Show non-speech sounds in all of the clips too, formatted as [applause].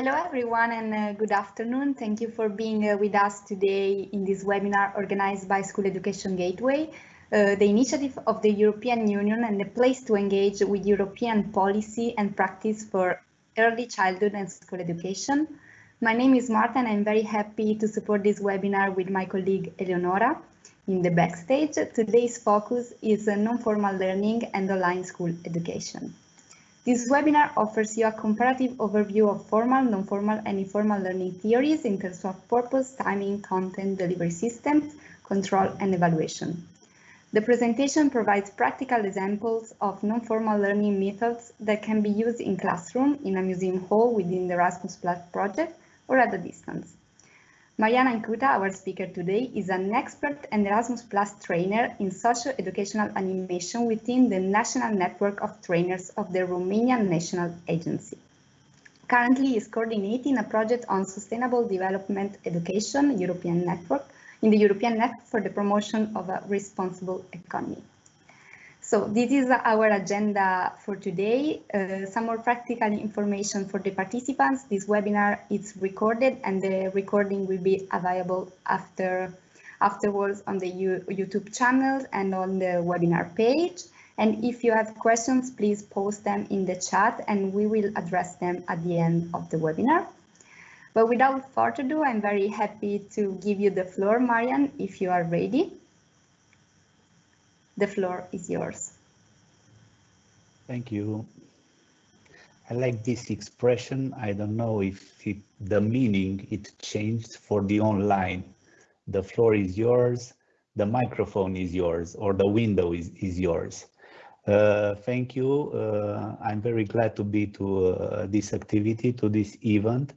Hello everyone and uh, good afternoon. Thank you for being uh, with us today in this webinar organized by School Education Gateway, uh, the initiative of the European Union and the place to engage with European policy and practice for early childhood and school education. My name is Marta and I'm very happy to support this webinar with my colleague Eleonora in the backstage. Today's focus is non-formal learning and online school education. This webinar offers you a comparative overview of formal, non-formal and informal learning theories in terms of purpose, timing, content, delivery systems, control and evaluation. The presentation provides practical examples of non-formal learning methods that can be used in classroom, in a museum hall within the Erasmus Plus project, or at a distance. Mariana Incuta, our speaker today, is an expert and Erasmus Plus trainer in socio-educational animation within the National Network of Trainers of the Romanian National Agency. Currently is coordinating a project on sustainable development education European network in the European Network for the promotion of a responsible economy. So this is our agenda for today. Uh, some more practical information for the participants. This webinar is recorded and the recording will be available after afterwards on the U YouTube channel and on the webinar page. And if you have questions, please post them in the chat and we will address them at the end of the webinar. But without further ado, I'm very happy to give you the floor, Marian, if you are ready. The floor is yours. Thank you. I like this expression. I don't know if it, the meaning it changed for the online. The floor is yours, the microphone is yours, or the window is, is yours. Uh, thank you. Uh, I'm very glad to be to uh, this activity, to this event.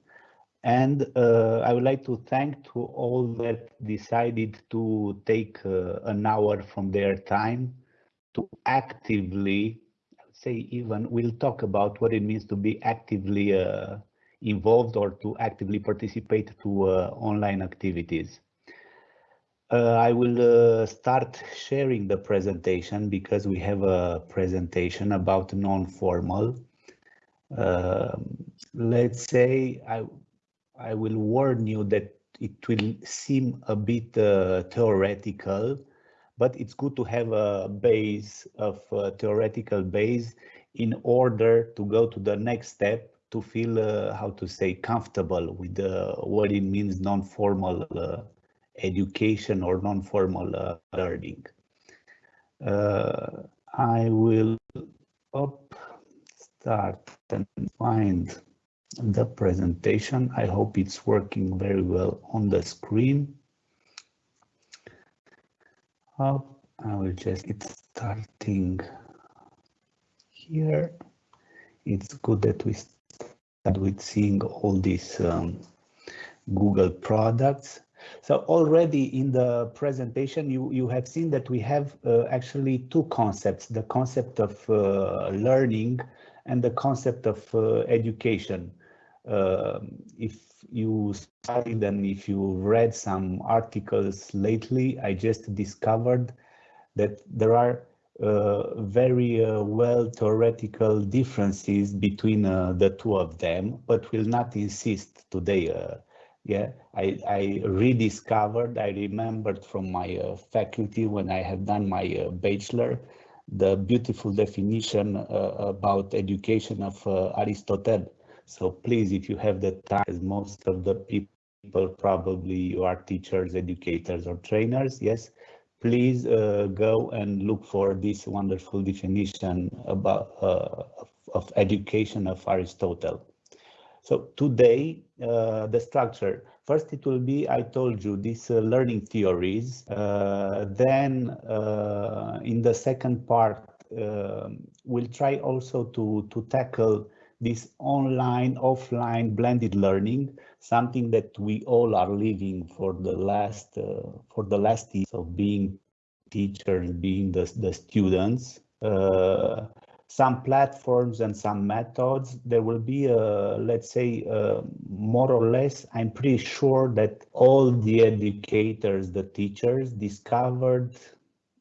And uh, I would like to thank to all that decided to take uh, an hour from their time to actively, say even, we'll talk about what it means to be actively uh, involved or to actively participate to uh, online activities. Uh, I will uh, start sharing the presentation because we have a presentation about non-formal. Um, let's say I I will warn you that it will seem a bit uh, theoretical, but it's good to have a base of a theoretical base in order to go to the next step to feel, uh, how to say, comfortable with uh, what it means non-formal uh, education or non-formal uh, learning. Uh, I will up, start and find the presentation. I hope it's working very well on the screen. Up, I will just get starting here. It's good that we start with seeing all these um, Google products. So already in the presentation, you, you have seen that we have uh, actually two concepts, the concept of uh, learning and the concept of uh, education. Um, if you studied and if you read some articles lately, I just discovered that there are uh, very uh, well theoretical differences between uh, the two of them, but will not insist today. Uh, yeah, I, I rediscovered, I remembered from my uh, faculty when I have done my bachelor, the beautiful definition about education of Aristotle so please, if you have the time, as most of the people probably you are teachers, educators or trainers, yes, please uh, go and look for this wonderful definition about uh, of, of, education of Aristotle. So today, uh, the structure, first it will be, I told you, these uh, learning theories. Uh, then uh, in the second part, um, we'll try also to, to tackle this online, offline blended learning, something that we all are living for the last uh, for the last years of being teachers, being the, the students. Uh, some platforms and some methods, there will be, a, let's say, uh, more or less, I'm pretty sure that all the educators, the teachers discovered,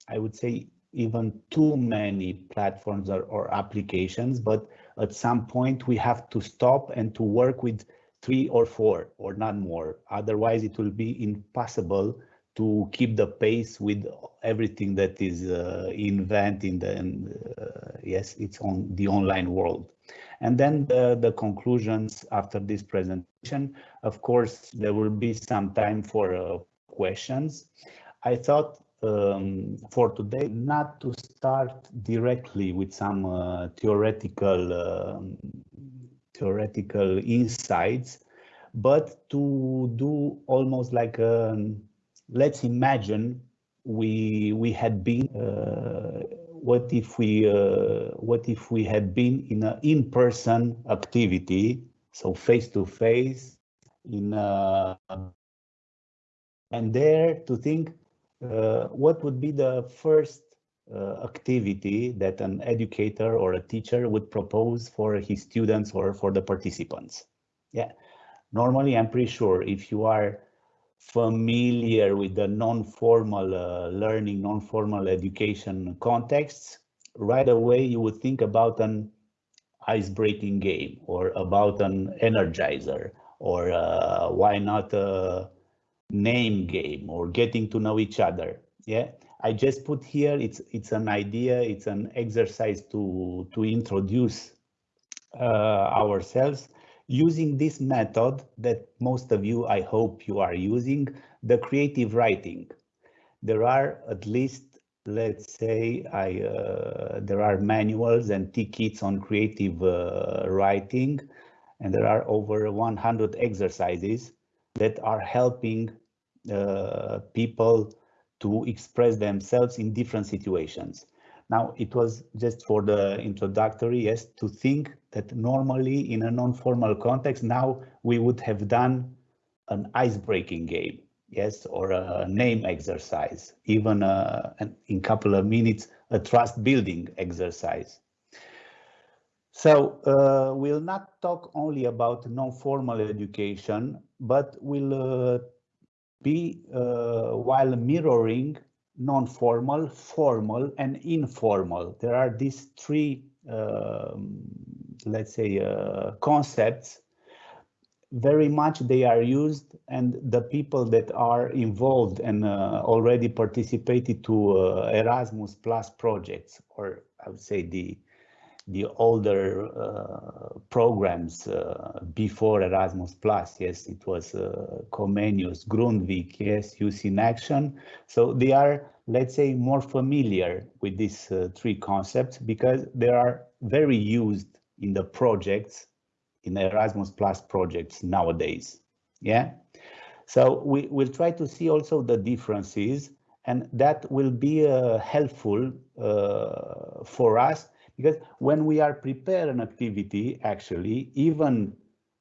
I would say, even too many platforms or, or applications, but at some point we have to stop and to work with three or four or not more. Otherwise, it will be impossible to keep the pace with everything that is uh, invented and uh, yes, it's on the online world. And then the, the, conclusions after this presentation, of course, there will be some time for uh, questions. I thought um, for today not to start directly with some uh, theoretical um, theoretical insights, but to do almost like a, um, let's imagine we we had been uh, what if we uh, what if we had been in an in-person activity so face to face in uh, and there to think uh, what would be the first uh, activity that an educator or a teacher would propose for his students or for the participants. Yeah, normally I'm pretty sure if you are familiar with the non-formal uh, learning, non-formal education contexts, right away you would think about an ice-breaking game or about an energizer or uh, why not a name game or getting to know each other. Yeah, I just put here, it's, it's an idea, it's an exercise to, to introduce uh, ourselves using this method that most of you, I hope you are using, the creative writing. There are at least, let's say, I, uh, there are manuals and tickets on creative uh, writing, and there are over 100 exercises that are helping people to express themselves in different situations. Now, it was just for the introductory, yes, to think that normally in a non-formal context, now we would have done an ice-breaking game, yes, or a name exercise, even a, uh, in a couple of minutes, a trust building exercise. So uh, we'll not talk only about non-formal education, but we'll uh, be uh, while mirroring non-formal, formal, and informal. There are these three, um, let's say, uh, concepts. Very much they are used, and the people that are involved and uh, already participated to uh, Erasmus Plus projects, or I would say the the older uh, programs uh, before Erasmus Plus. Yes, it was uh, Comenius, Grundtvig, yes, Youth in Action. So they are, let's say, more familiar with these uh, three concepts because they are very used in the projects, in Erasmus Plus projects nowadays. Yeah. So we will try to see also the differences and that will be uh, helpful uh, for us because when we are prepare an activity, actually, even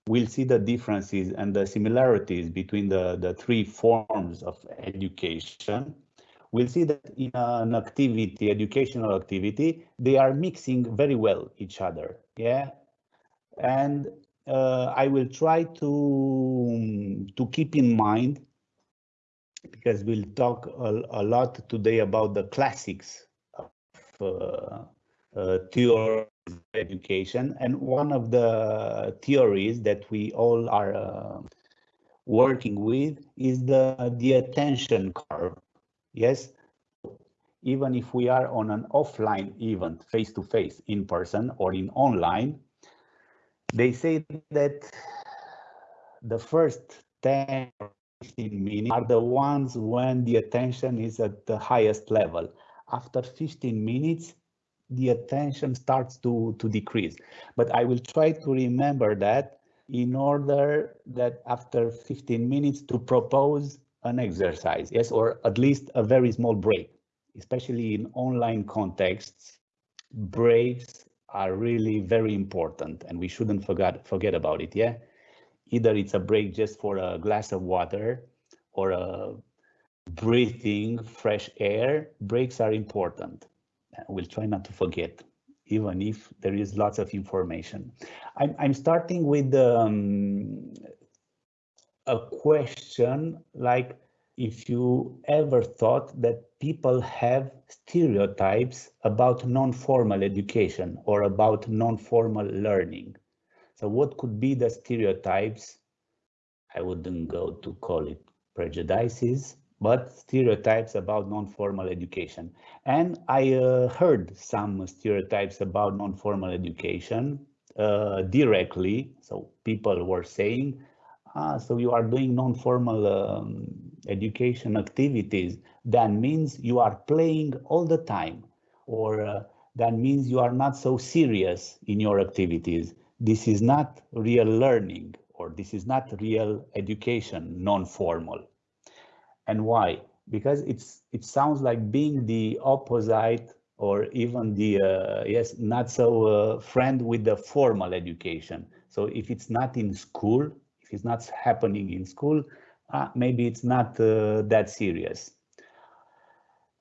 we'll see the differences and the similarities between the, the three forms of education. We'll see that in an activity, educational activity, they are mixing very well each other. Yeah. And uh, I will try to, to keep in mind because we'll talk a, a lot today about the classics of uh, theory education. And one of the theories that we all are uh, working with is the, the attention curve. Yes, even if we are on an offline event, face to face, in person or in online, they say that the first 10 15 minutes are the ones when the attention is at the highest level. After 15 minutes, the attention starts to, to decrease. But I will try to remember that in order that after 15 minutes to propose an exercise, yes, or at least a very small break, especially in online contexts, breaks are really very important and we shouldn't forget, forget about it, yeah? Either it's a break just for a glass of water or a breathing fresh air, breaks are important we'll try not to forget, even if there is lots of information. I'm, I'm starting with um, a question like if you ever thought that people have stereotypes about non-formal education or about non-formal learning. So what could be the stereotypes I wouldn't go to call it prejudices, but stereotypes about non-formal education. And I uh, heard some stereotypes about non-formal education uh, directly. So people were saying, ah, so you are doing non-formal um, education activities. That means you are playing all the time, or uh, that means you are not so serious in your activities. This is not real learning, or this is not real education, non-formal. And why? Because it's it sounds like being the opposite or even the uh, yes not so uh, friend with the formal education. So if it's not in school if it's not happening in school uh, maybe it's not uh, that serious.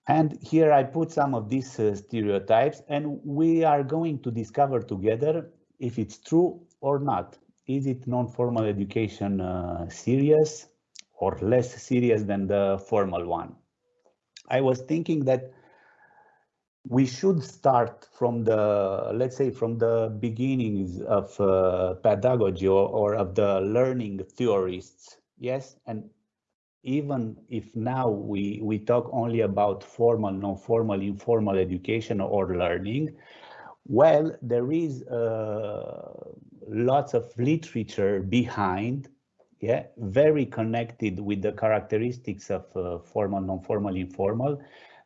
And here i put some of these uh, stereotypes and we are going to discover together if it's true or not. Is it non-formal education uh, serious or less serious than the formal one i was thinking that we should start from the, let's say, from the beginnings of uh, pedagogy or, or, of the learning theorists. Yes, and even if now we, we talk only about formal, non-formal, informal education or learning, well, there is uh, lots of literature behind, yeah, very connected with the characteristics of uh, formal, non-formal, informal,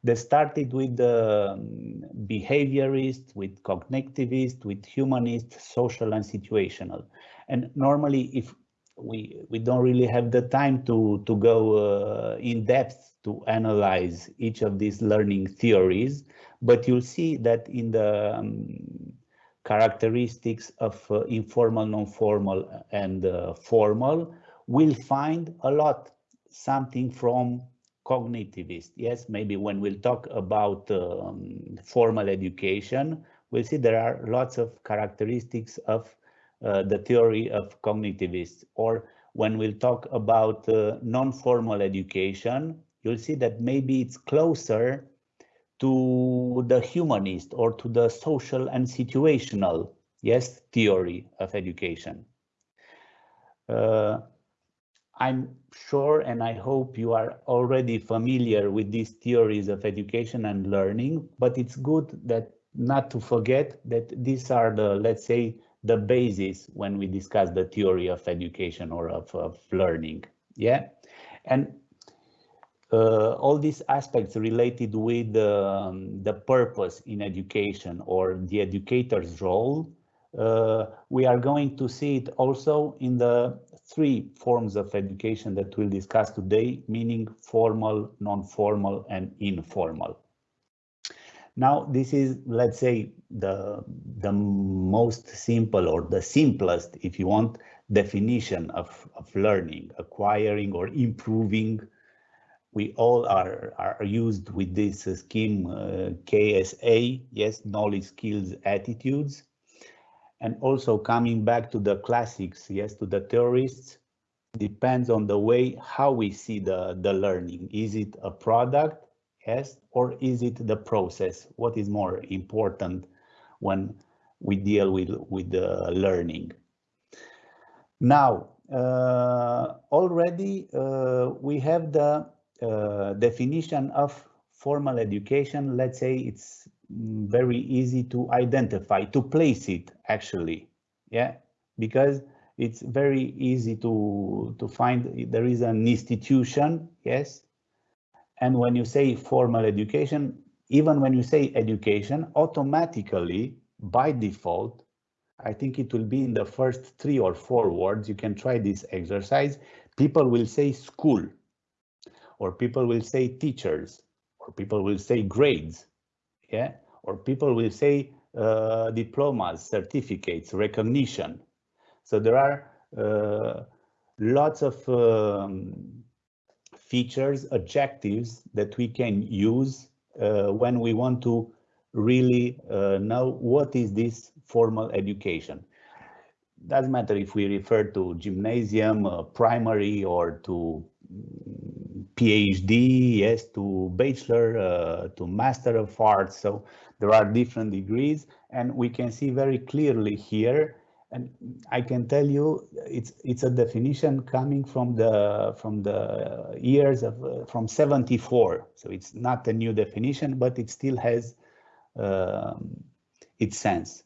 they started with the um, behaviorist, with cognitivist, with humanist, social and situational. And normally, if we we don't really have the time to to go uh, in depth to analyze each of these learning theories, but you'll see that in the um, characteristics of uh, informal, non-formal, and uh, formal, we'll find a lot something from cognitivist. Yes, maybe when we'll talk about um, formal education, we'll see there are lots of characteristics of uh, the theory of cognitivists. Or when we'll talk about uh, non-formal education, you'll see that maybe it's closer to the humanist or to the social and situational, yes, theory of education. Uh, I'm sure and I hope you are already familiar with these theories of education and learning, but it's good that not to forget that these are the, let's say, the basis when we discuss the theory of education or of, of learning. Yeah. And uh, all these aspects related with um, the purpose in education or the educator's role, we are going to see it also in the three forms of education that we'll discuss today, meaning formal, non-formal, and informal. Now, this is, let's say, the, the most simple or the simplest, if you want, definition of, of learning, acquiring or improving. We all are, are used with this scheme uh, KSA, yes, knowledge, skills, attitudes and also coming back to the classics, yes, to the theorists, depends on the way how we see the, the learning. Is it a product, yes, or is it the process? What is more important when we deal with, with the learning? Now, uh, already uh, we have the uh, definition of formal education. Let's say it's very easy to identify, to place it actually, yeah, because it's very easy to to find there is an institution, yes, and when you say formal education, even when you say education, automatically by default, I think it will be in the first three or four words. You can try this exercise. People will say school, or people will say teachers, or people will say grades, yeah, or people will say uh, diplomas, certificates, recognition. So there are uh, lots of um, features, adjectives that we can use uh, when we want to really uh, know what is this formal education. Doesn't matter if we refer to gymnasium, uh, primary, or to PhD, yes, to bachelor, uh, to master of arts. So there are different degrees and we can see very clearly here. And I can tell you it's it's a definition coming from the from the years of uh, from 74 so it's not a new definition but it still has um, its sense.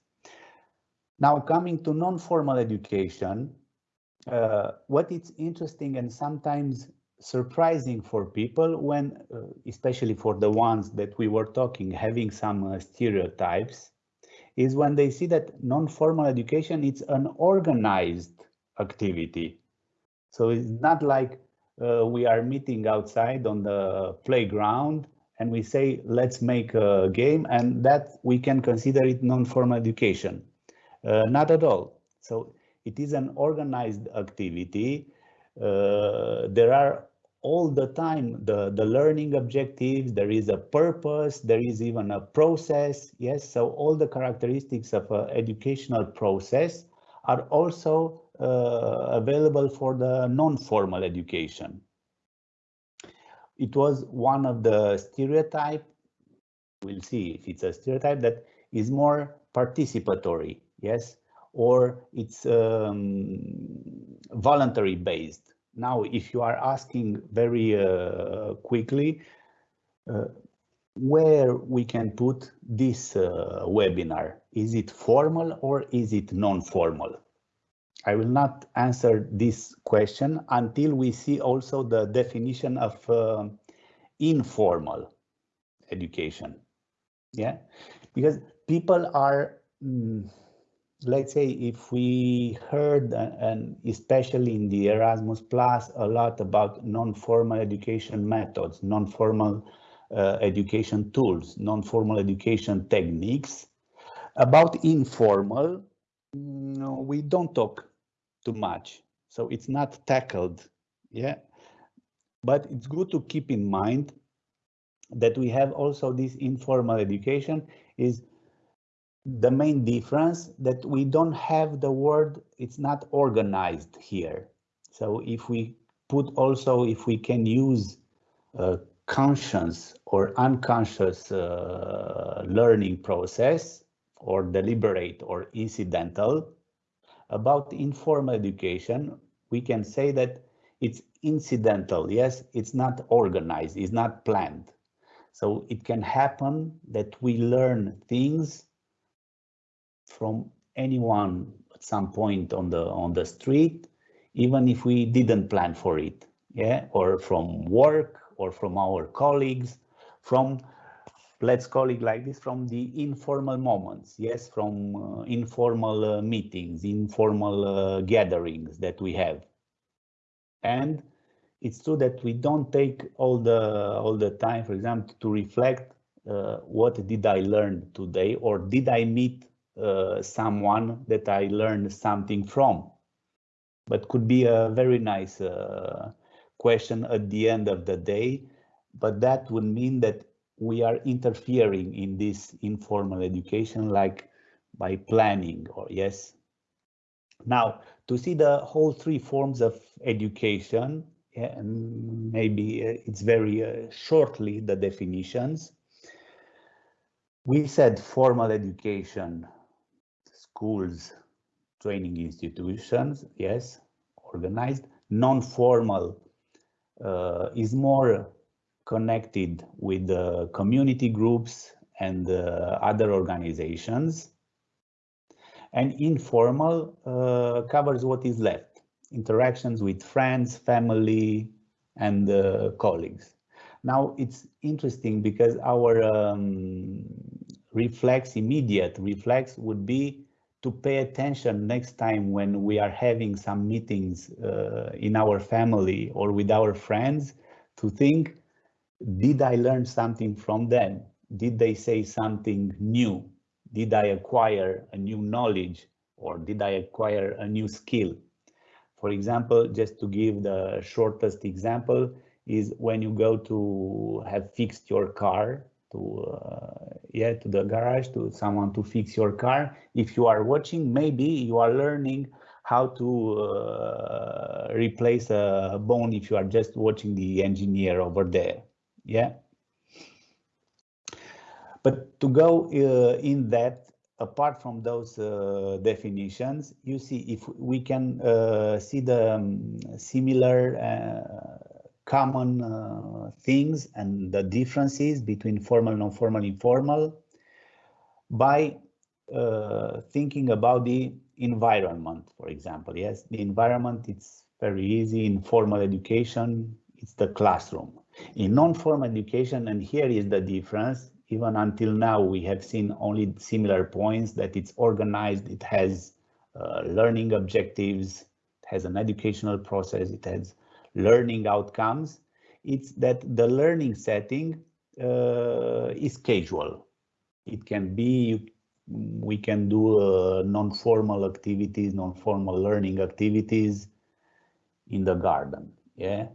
Now coming to non-formal education uh, what is interesting and sometimes surprising for people when uh, especially for the ones that we were talking having some uh, stereotypes is when they see that non-formal education it's an organized activity. So it's not like uh, we are meeting outside on the playground and we say, let's make a game and that we can consider it non-formal education. Uh, not at all. So it is an organized activity. Uh, there are all the time the, the learning objectives, there is a purpose, there is even a process. Yes, so all the characteristics of an educational process are also uh, available for the non-formal education. It was one of the stereotype, we'll see if it's a stereotype that is more participatory, yes, or it's um, voluntary based now, if you are asking very uh, quickly, uh, where we can put this uh, webinar, is it formal or is it non-formal? I will not answer this question until we see also the definition of uh, informal education. Yeah, because people are mm, let's say if we heard and especially in the Erasmus Plus a lot about non-formal education methods, non-formal uh, education tools, non-formal education techniques. About informal, no, we don't talk too much, so it's not tackled, yeah. But it's good to keep in mind that we have also this informal education is the main difference that we don't have the word, it's not organized here. So if we put also, if we can use a conscious or unconscious uh, learning process or deliberate or incidental, about informal education, we can say that it's incidental. Yes, it's not organized, it's not planned. So it can happen that we learn things from anyone at some point on the on the street, even if we didn't plan for it, yeah, or from work or from our colleagues, from let's call it like this, from the informal moments, yes, from uh, informal uh, meetings, informal uh, gatherings that we have. And it's true that we don't take all the all the time, for example, to reflect uh, what did I learn today or did I meet uh, someone that I learned something from. But could be a very nice uh, question at the end of the day. But that would mean that we are interfering in this informal education, like by planning or yes. Now, to see the whole three forms of education, yeah, maybe uh, it's very uh, shortly the definitions. We said formal education schools, training institutions, yes, organized. Non-formal uh, is more connected with the community groups and uh, other organizations. And informal uh, covers what is left, interactions with friends, family, and uh, colleagues. Now it's interesting because our um, reflex, immediate reflex would be to pay attention next time when we are having some meetings uh, in our family or with our friends to think, did I learn something from them? Did they say something new? Did I acquire a new knowledge or did I acquire a new skill? For example, just to give the shortest example is when you go to have fixed your car to uh, yeah to the garage to someone to fix your car. If you are watching maybe you are learning how to uh, replace a bone if you are just watching the engineer over there. Yeah? But to go uh, in depth apart from those uh, definitions, you see if we can uh, see the um, similar uh, common uh, things and the differences between formal, non-formal, informal by uh, thinking about the environment, for example. Yes, the environment, it's very easy in formal education, it's the classroom. In non-formal education, and here is the difference, even until now, we have seen only similar points that it's organized, it has uh, learning objectives, it has an educational process, it has learning outcomes. It's that the learning setting uh, is casual. It can be, we can do uh, non-formal activities, non-formal learning activities in the garden, yeah?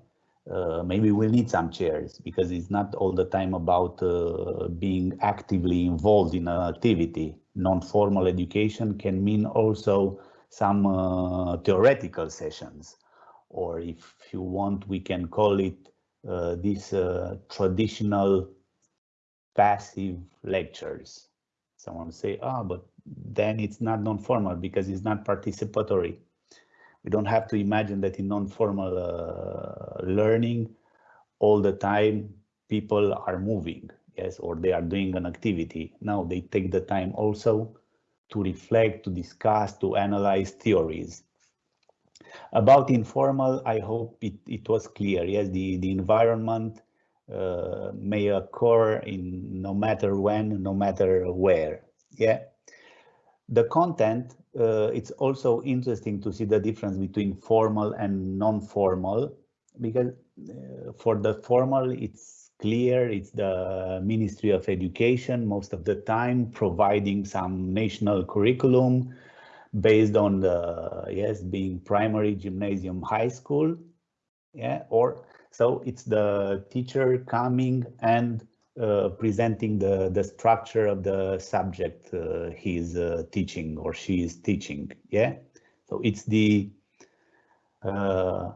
Uh, maybe we'll need some chairs because it's not all the time about uh, being actively involved in an activity. Non-formal education can mean also some uh, theoretical sessions, or if you want, we can call it uh, these uh, traditional passive lectures. Someone say, ah, oh, but then it's not non-formal because it's not participatory. We don't have to imagine that in non-formal uh, learning all the time people are moving yes or they are doing an activity. Now they take the time also to reflect to discuss to analyze theories about informal i hope it, it was clear. Yes the the environment uh, may occur in no matter when no matter where. Yeah. The content, uh, it's also interesting to see the difference between formal and non-formal, because uh, for the formal, it's clear, it's the Ministry of Education most of the time providing some national curriculum based on the, yes, being primary, gymnasium, high school, yeah, or so it's the teacher coming and uh, presenting the, the structure of the subject uh, he's uh, teaching or she is teaching. Yeah, so it's the, uh,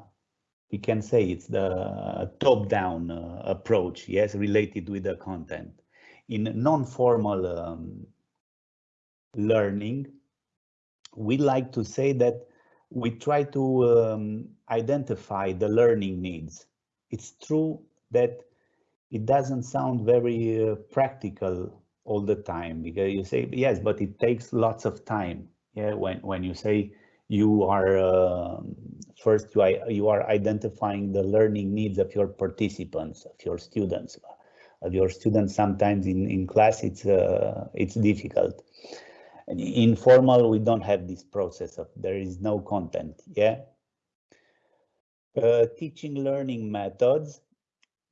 we can say it's the top-down uh, approach, yes, related with the content. In non-formal um, learning, we like to say that we try to um, identify the learning needs. It's true that it doesn't sound very uh, practical all the time because you say yes but it takes lots of time. Yeah when when you say you are uh, first you you are identifying the learning needs of your participants of your students. Of your students sometimes in in class it's uh, it's difficult and informal we don't have this process of there is no content yeah uh, teaching learning methods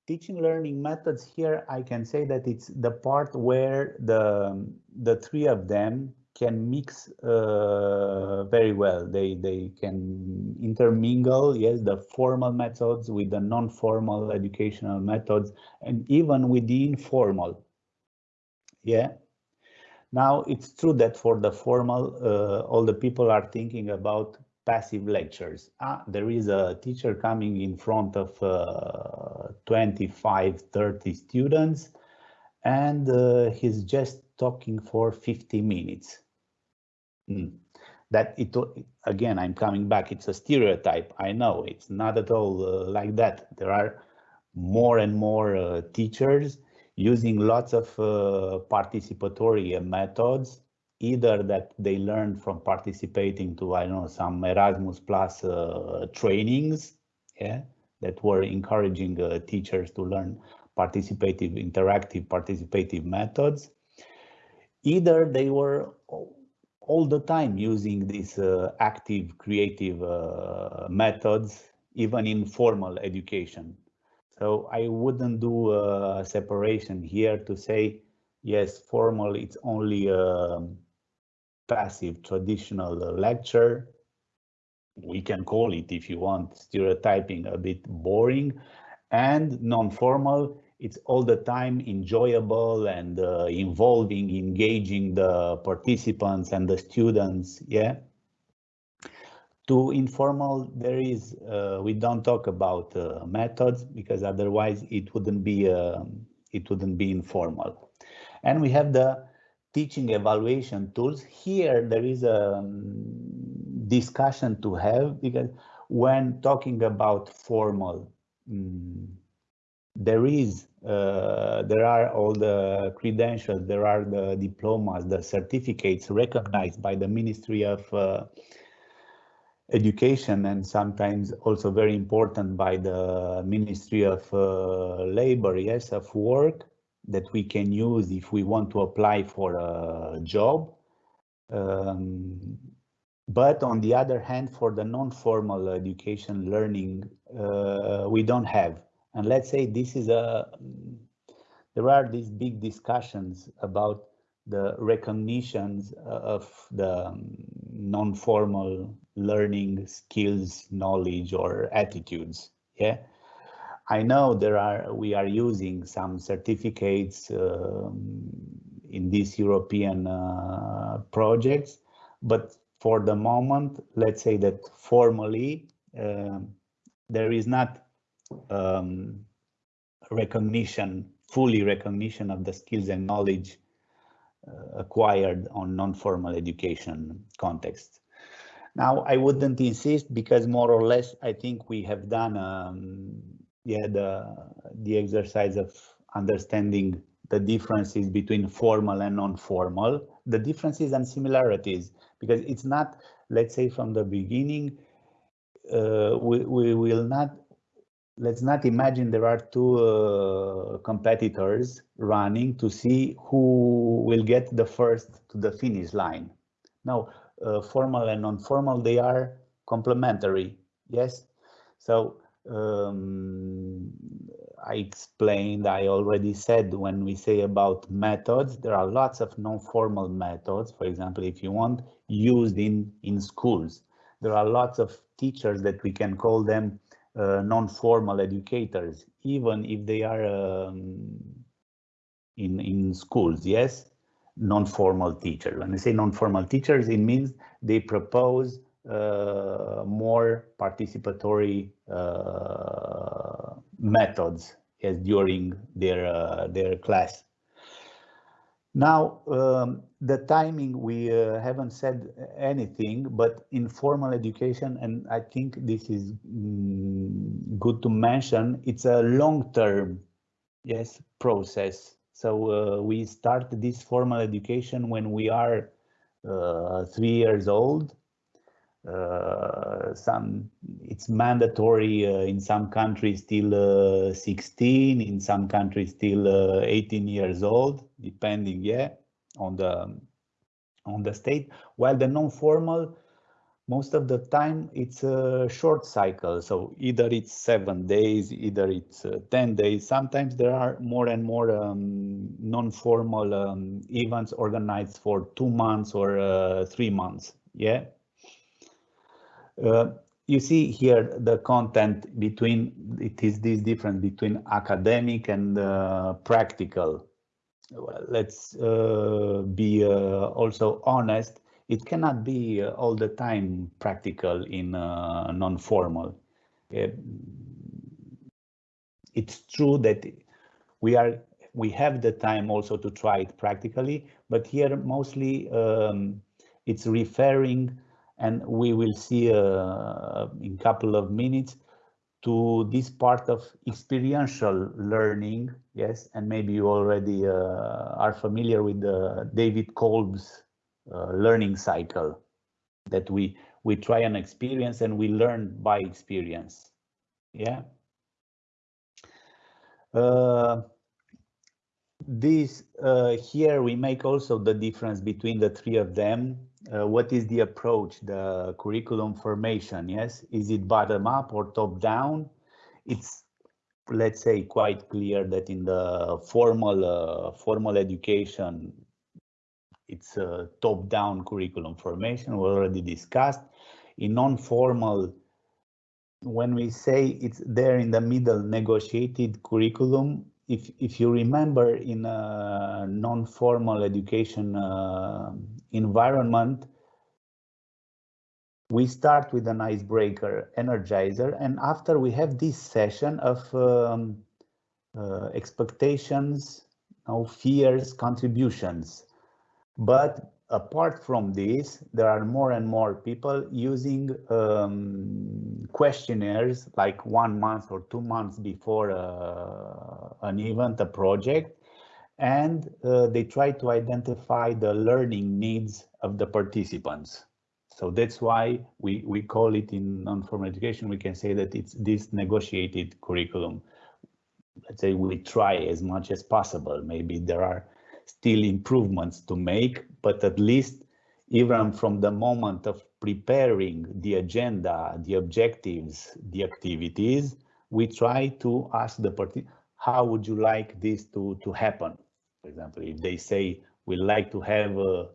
teaching learning methods here, I can say that it's the part where the, the three of them can mix uh, very well. They, they can intermingle, yes, the formal methods with the non-formal educational methods and even with the informal. Yeah. Now, it's true that for the formal, uh, all the people are thinking about passive lectures. Ah, there is a teacher coming in front of uh, 25, 30 students, and uh, he's just talking for 50 minutes. Mm. That it again, I'm coming back. It's a stereotype. I know it's not at all uh, like that. There are more and more uh, teachers using lots of uh, participatory methods either that they learned from participating to, I don't know, some Erasmus Plus uh, trainings, yeah, that were encouraging uh, teachers to learn participative, interactive, participative methods. Either they were all the time using these uh, active, creative uh, methods, even in formal education. So I wouldn't do a separation here to say, yes, formal, it's only a passive traditional lecture. We can call it, if you want, stereotyping a bit boring and non-formal. It's all the time enjoyable and uh, involving, engaging the participants and the students. Yeah. To informal, there is, uh, we don't talk about uh, methods because otherwise it wouldn't be, um, it wouldn't be informal. And we have the teaching evaluation tools, here there is a um, discussion to have because when talking about formal, um, there is, uh, there are all the credentials, there are the diplomas, the certificates recognized by the Ministry of uh, Education and sometimes also very important by the Ministry of uh, Labor, yes, of work that we can use if we want to apply for a job. Um, but on the other hand, for the non-formal education learning, uh, we don't have. And let's say this is a, there are these big discussions about the recognitions of the non-formal learning skills, knowledge or attitudes. Yeah. I know there are, we are using some certificates um, in these European uh, projects, but for the moment, let's say that formally, uh, there is not um, recognition, fully recognition of the skills and knowledge uh, acquired on non-formal education context. Now, I wouldn't insist because more or less, I think we have done um, yeah, the, the exercise of understanding the differences between formal and non-formal, the differences and similarities, because it's not, let's say from the beginning, uh, we, we will not, let's not imagine there are two uh, competitors running to see who will get the first to the finish line. Now, uh, formal and non-formal, they are complementary, yes? So um, I explained, I already said when we say about methods, there are lots of non-formal methods, for example, if you want, used in, in schools. There are lots of teachers that we can call them uh, non-formal educators, even if they are um, in, in schools, yes? Non-formal teachers. When I say non-formal teachers, it means they propose uh, more participatory uh, methods as during their uh, their class. Now, um, the timing, we uh, haven't said anything, but informal education, and I think this is mm, good to mention, it's a long-term, yes, process. So uh, we start this formal education when we are uh, three years old, uh, some it's mandatory in some countries till uh, 16 in some countries till uh, 18 years old depending yeah on the on the state. While the non-formal most of the time it's a short cycle. So either it's seven days either it's uh, 10 days. Sometimes there are more and more um, non-formal um, events organized for two months or uh, three months. Yeah? Uh, you see here the content between, it is this difference between academic and uh, practical. Well, let's uh, be uh, also honest, it cannot be uh, all the time practical in uh, non-formal. it's true that we are we have the time also to try it practically, but here mostly um, it's referring and we will see uh, in a couple of minutes to this part of experiential learning, yes, and maybe you already uh, are familiar with the David Kolb's uh, learning cycle that we we try an experience and we learn by experience, yeah. Uh, this uh, here we make also the difference between the three of them uh, what is the approach, the curriculum formation, yes? Is it bottom up or top down? It's, let's say, quite clear that in the formal, uh, formal education, it's a top down curriculum formation, we already discussed. In non-formal, when we say it's there in the middle negotiated curriculum, if if you remember in a non-formal education uh, environment, we start with an icebreaker, energizer, and after we have this session of um, uh, expectations, no fears, contributions. But apart from this, there are more and more people using um, questionnaires like one month or two months before uh, an event, a project, and uh, they try to identify the learning needs of the participants. So that's why we, we call it in non-formal education, we can say that it's this negotiated curriculum. Let's say we try as much as possible. Maybe there are still improvements to make, but at least even from the moment of preparing the agenda, the objectives, the activities, we try to ask the party, how would you like this to, to happen? For example, if they say we like to have uh,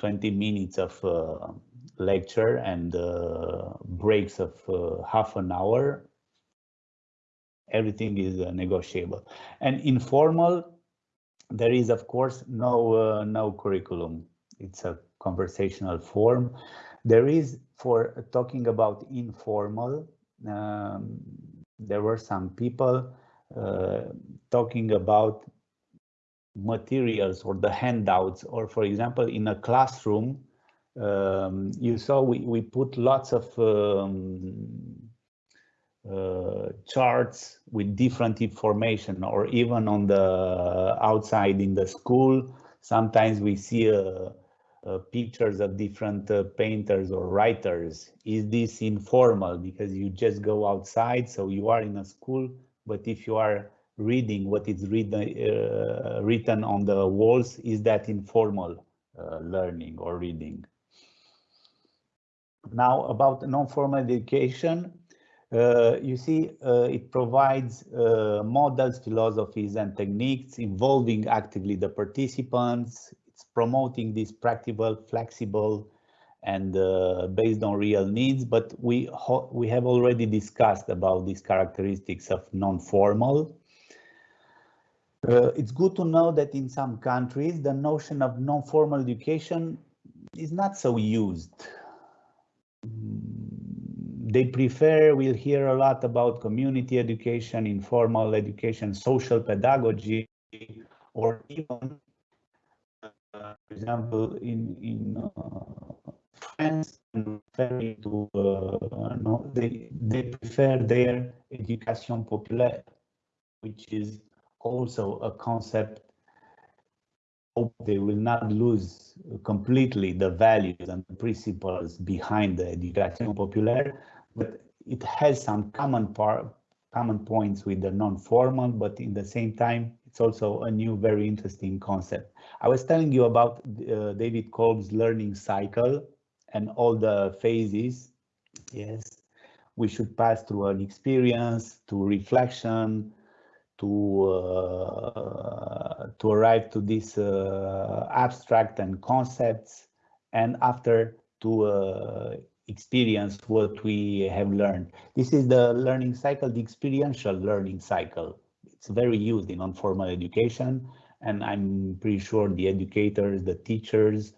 20 minutes of uh, lecture and uh, breaks of uh, half an hour, everything is uh, negotiable. And informal, there is of course no uh, no curriculum. It's a conversational form. There is for talking about informal. Um, there were some people uh, talking about materials or the handouts, or for example, in a classroom, um, you saw we, we put lots of um, uh, charts with different information or even on the outside in the school sometimes we see uh, uh, pictures of different uh, painters or writers. Is this informal? Because you just go outside so you are in a school but if you are reading what is read, uh, written on the walls is that informal uh, learning or reading? Now about non-formal education uh, you see, uh, it provides uh, models, philosophies, and techniques involving actively the participants. It's promoting this practical, flexible, and uh, based on real needs. But we we have already discussed about these characteristics of non-formal. Uh, it's good to know that in some countries, the notion of non-formal education is not so used they prefer, we'll hear a lot about community education, informal education, social pedagogy, or even, uh, for example, in, in uh, France, to, uh, no, they, they prefer their education populaire, which is also a concept hope they will not lose completely the values and principles behind the education populaire, but it has some common part, common points with the non-formal, but in the same time, it's also a new, very interesting concept. I was telling you about uh, David Kolb's learning cycle and all the phases. Yes, we should pass through an experience to reflection, to uh, to arrive to this uh, abstract and concepts, and after to uh, experience what we have learned. This is the learning cycle, the experiential learning cycle. It's very used in non-formal education, and I'm pretty sure the educators, the teachers,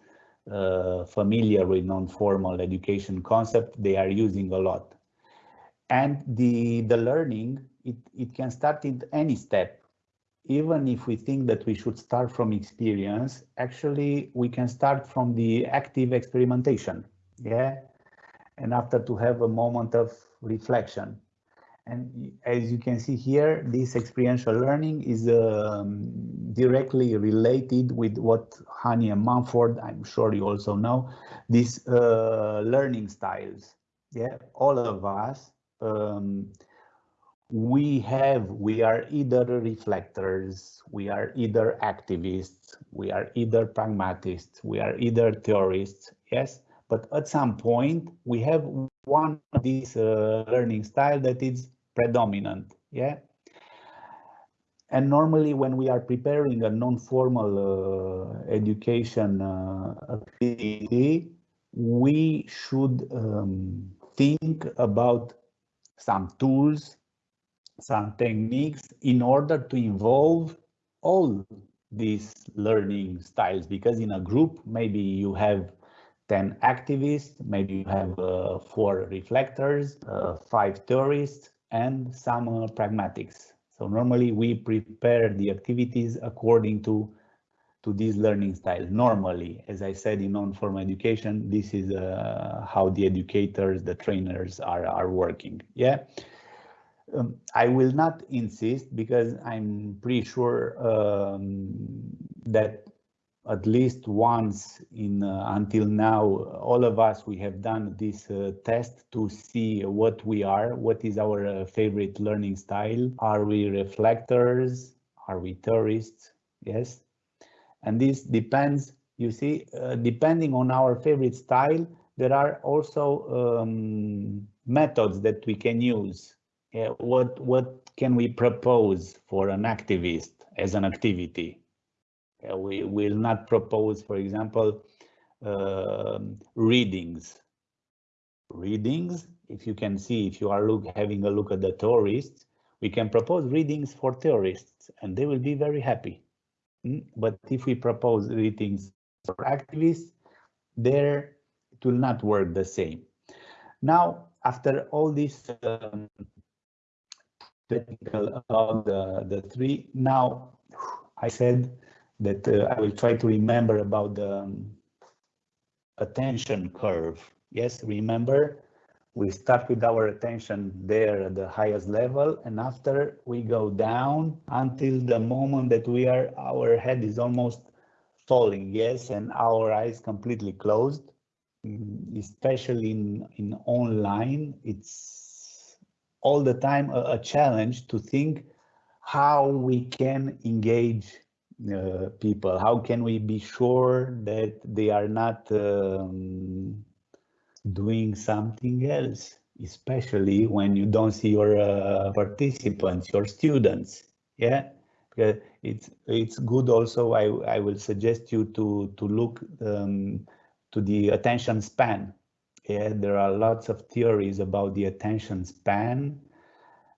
uh, familiar with non-formal education concept, they are using a lot. And the, the learning, it, it can start in any step. Even if we think that we should start from experience, actually we can start from the active experimentation. Yeah, and after to have a moment of reflection. And as you can see here, this experiential learning is um, directly related with what Honey and Mumford, I'm sure you also know, these uh, learning styles. Yeah, all of us, um, we have, we are either reflectors, we are either activists, we are either pragmatists, we are either theorists, yes? But at some point, we have one of these uh, learning style that is predominant. Yeah. And normally when we are preparing a non-formal uh, education uh, activity, we should um, think about some tools, some techniques in order to involve all these learning styles because in a group maybe you have 10 activists, maybe you have uh, four reflectors, uh, five theorists, and some uh, pragmatics. So normally we prepare the activities according to to this learning style. Normally, as I said in non-formal education, this is uh, how the educators, the trainers are, are working. Yeah. Um, I will not insist because I'm pretty sure um, that at least once in uh, until now, all of us, we have done this uh, test to see what we are, what is our uh, favorite learning style. Are we reflectors? Are we theorists? Yes. And this depends, you see, uh, depending on our favorite style, there are also um, methods that we can use. what, what can we propose for an activist as an activity? Uh, we will not propose, for example, uh, readings. Readings, if you can see, if you are look, having a look at the theorists, we can propose readings for theorists and they will be very happy. Mm? But if we propose readings for activists, there it will not work the same. Now, after all this um, technical about the, the three, now I said that uh, I will try to remember about the um, attention curve. Yes, remember, we start with our attention there at the highest level, and after we go down until the moment that we are, our head is almost falling, yes, and our eyes completely closed, mm, especially in, in online, it's all the time a, a challenge to think how we can engage uh, people? How can we be sure that they are not um, doing something else, especially when you don't see your uh, participants, your students? Yeah, because it's it's good. Also, I I will suggest you to to look um, to the attention span. Yeah, there are lots of theories about the attention span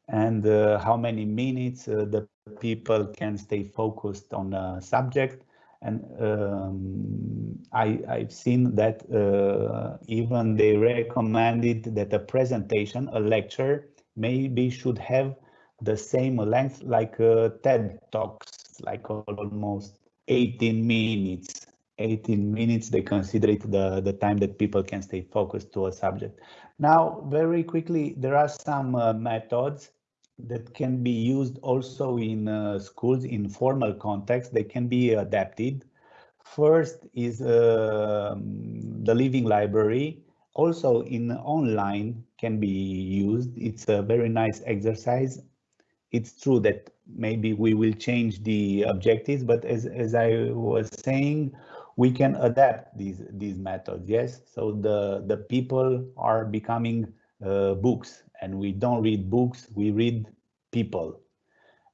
and uh, how many minutes uh, the people can stay focused on a subject. And um, I, have seen that uh, even they recommended that a presentation, a lecture, maybe should have the same length like uh, TED Talks, like almost 18 minutes. 18 minutes, they consider it the, the time that people can stay focused to a subject. Now, very quickly, there are some uh, methods that can be used also in uh, schools in formal context. They can be adapted. First is uh, the living library. Also in online can be used. It's a very nice exercise. It's true that maybe we will change the objectives, but as, as I was saying, we can adapt these these methods. Yes, so the the people are becoming uh, books and we don't read books, we read people.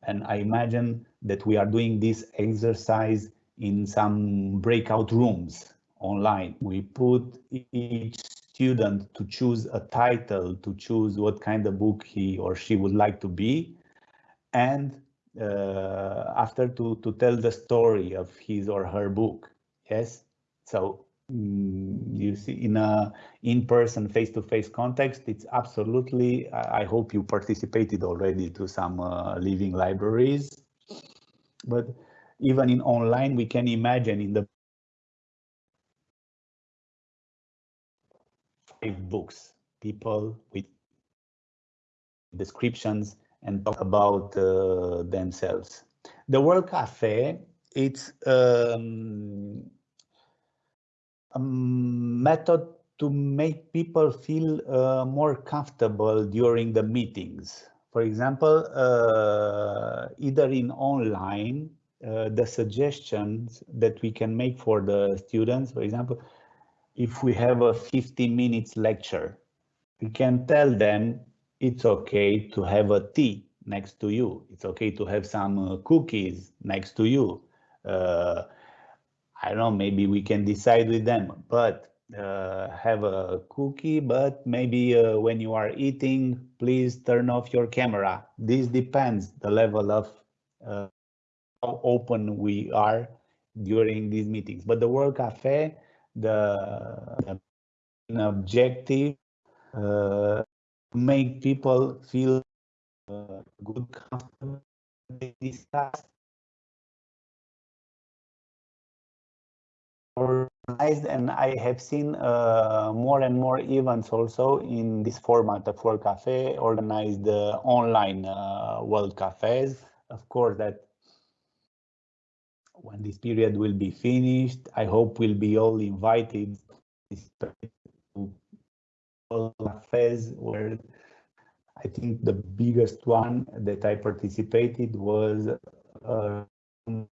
And I imagine that we are doing this exercise in some breakout rooms online. We put each student to choose a title, to choose what kind of book he or she would like to be, and uh, after to, to tell the story of his or her book. Yes, so you see in a in-person face-to-face context it's absolutely i hope you participated already to some uh, living libraries. But even in online we can imagine in the books people with descriptions and talk about uh, themselves. The world cafe it's um, method to make people feel uh, more comfortable during the meetings. For example, uh, either in online, uh, the suggestions that we can make for the students, for example, if we have a 15 minutes lecture, we can tell them it's okay to have a tea next to you. It's okay to have some uh, cookies next to you. I don't know, maybe we can decide with them, but uh, have a cookie, but maybe uh, when you are eating, please turn off your camera. This depends the level of uh, how open we are during these meetings. But the World Cafe, the, the objective, uh, make people feel uh, good, comfortable, discuss organized and I have seen uh, more and more events also in this format of World Cafe, organized uh, online uh, World Cafes. Of course, that when this period will be finished, I hope we'll be all invited to World Cafes where I think the biggest one that I participated was uh,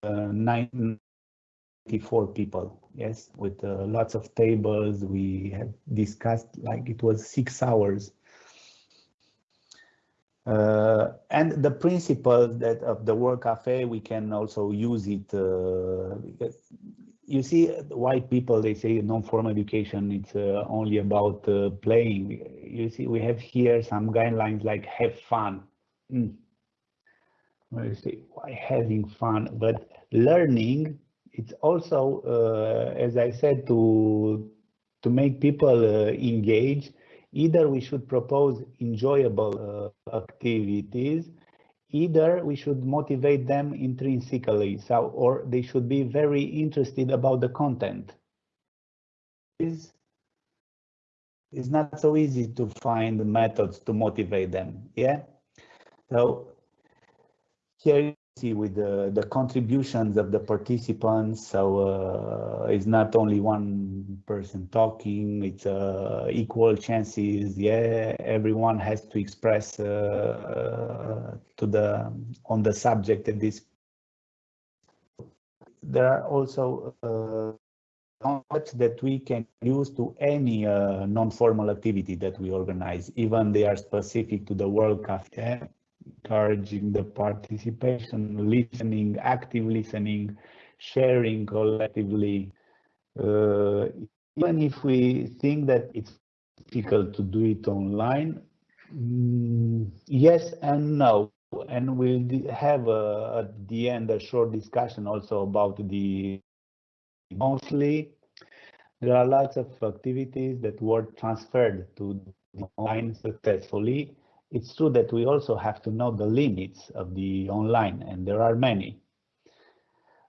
uh, 94 people. Yes, with uh, lots of tables. We have discussed like it was six hours. Uh, and the principles that of the World Cafe, we can also use it uh, you see white people they say non-formal education it's uh, only about uh, playing you see we have here some guidelines like have fun mm. you say why having fun but learning it's also uh, as i said to to make people uh, engage either we should propose enjoyable uh, activities either we should motivate them intrinsically so or they should be very interested about the content. Is it's not so easy to find methods to motivate them yeah? So here with the, the contributions of the participants. So uh, it's not only one person talking, it's uh, equal chances. Yeah, everyone has to express uh, to the on the subject of this. There are also concepts that we can use to any uh, non-formal activity that we organize, even they are specific to the World Cafe encouraging the participation, listening, active listening, sharing collectively. Uh, even if we think that it's difficult to do it online, mm, yes and no. And we'll have at the end a short discussion also about the monthly. There are lots of activities that were transferred to online successfully it's true that we also have to know the limits of the online, and there are many.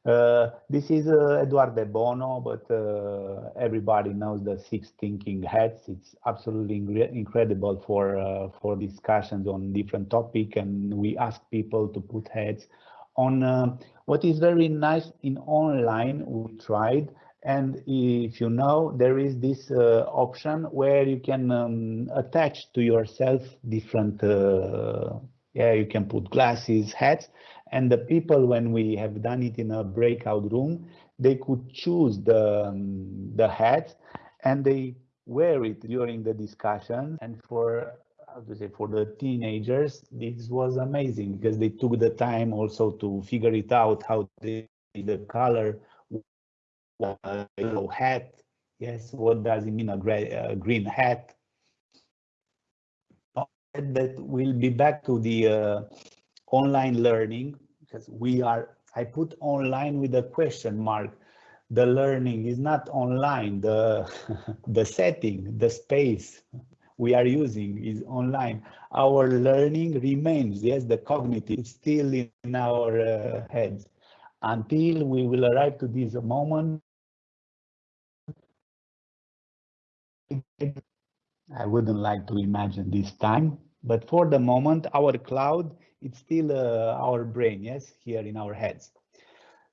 Uh, this is uh, Edward de Bono, but uh, everybody knows the six thinking hats. It's absolutely incredible for uh, for discussions on different topic, and we ask people to put heads on. Uh, what is very nice in online, we tried and if you know, there is this uh, option where you can um, attach to yourself different, uh, yeah, you can put glasses, hats, and the people, when we have done it in a breakout room, they could choose the, um, the hats and they wear it during the discussion. And for how to say for the teenagers this was amazing because they took the time also to figure it out how they, the color a yellow hat. Yes, what does it mean a gray, uh, green hat? That will be back to the uh, online learning because we are, I put online with a question mark. The learning is not online, the, [laughs] the setting, the space we are using is online. Our learning remains, yes, the cognitive is still in our uh, heads until we will arrive to this moment I wouldn't like to imagine this time, but for the moment, our cloud, it's still uh, our brain, yes, here in our heads.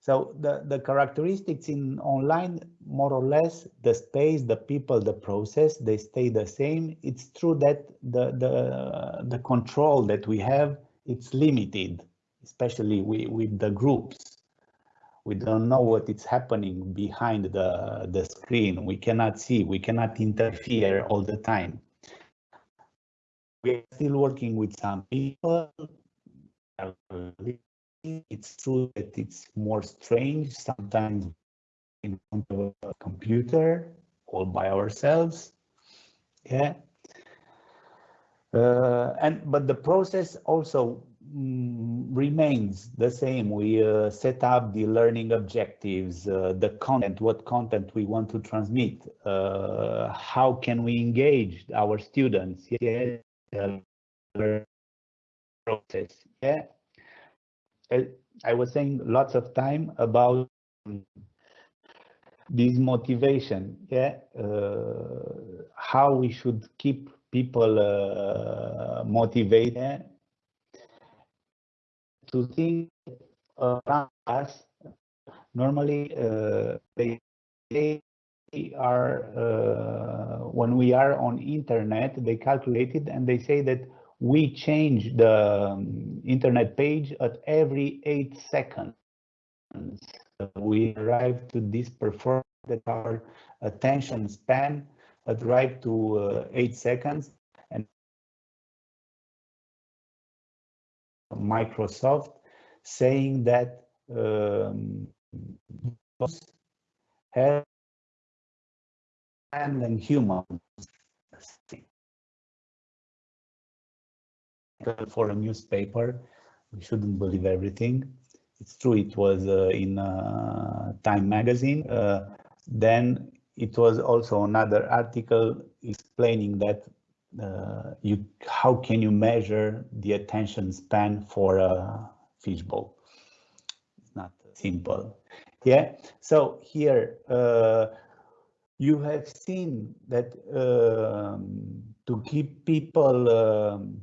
So the, the characteristics in online, more or less, the space, the people, the process, they stay the same. It's true that the, the, the control that we have, it's limited, especially with, with the groups we don't know what is happening behind the, the screen. We cannot see, we cannot interfere all the time. We are still working with some people. It's true that it's more strange sometimes in front of a computer all by ourselves. Yeah. Uh, and but the process also remains the same. We uh, set up the learning objectives, uh, the content, what content we want to transmit, uh, how can we engage our students, yeah, process, yeah. I was saying lots of time about this motivation, yeah, uh, how we should keep people uh, motivated to think around us. Normally, uh, they, they are uh, when we are on internet, they calculate it and they say that we change the um, internet page at every eight seconds. We arrive to this performance that our attention span arrive to uh, eight seconds Microsoft saying that um, have and then humans for a newspaper we shouldn't believe everything. It's true it was uh, in uh, time magazine. Uh, then it was also another article explaining that uh, you how can you measure the attention span for a fishbowl it's not simple. Yeah so here uh, you have seen that um, to keep people um,